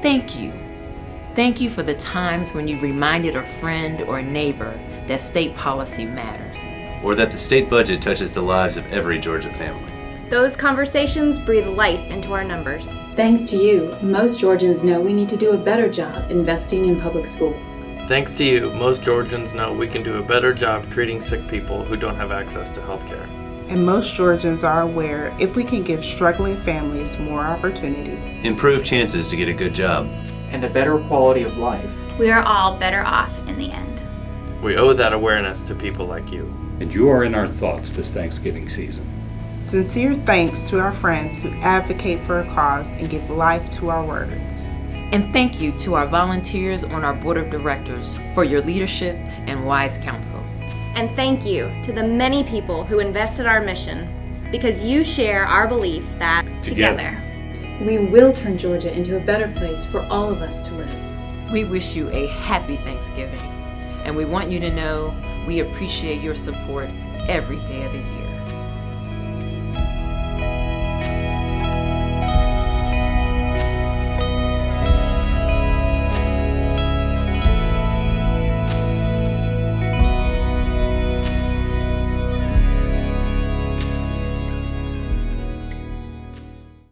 Thank you. Thank you for the times when you reminded a friend or a neighbor that state policy matters. Or that the state budget touches the lives of every Georgia family. Those conversations breathe life into our numbers. Thanks to you, most Georgians know we need to do a better job investing in public schools. Thanks to you, most Georgians know we can do a better job treating sick people who don't have access to health care. And most Georgians are aware if we can give struggling families more opportunity, Improve chances to get a good job. and a better quality of life. We are all better off in the end. We owe that awareness to people like you. And you are in our thoughts this Thanksgiving season. sincere thanks to our friends who advocate for a cause and give life to our words. And thank you to our volunteers on our board of directors for your leadership and wise counsel. And thank you to the many people who invested our mission because you share our belief that Together. We will turn Georgia into a better place for all of us to live. We wish you a happy Thanksgiving, and we want you to know we appreciate your support every day of the year.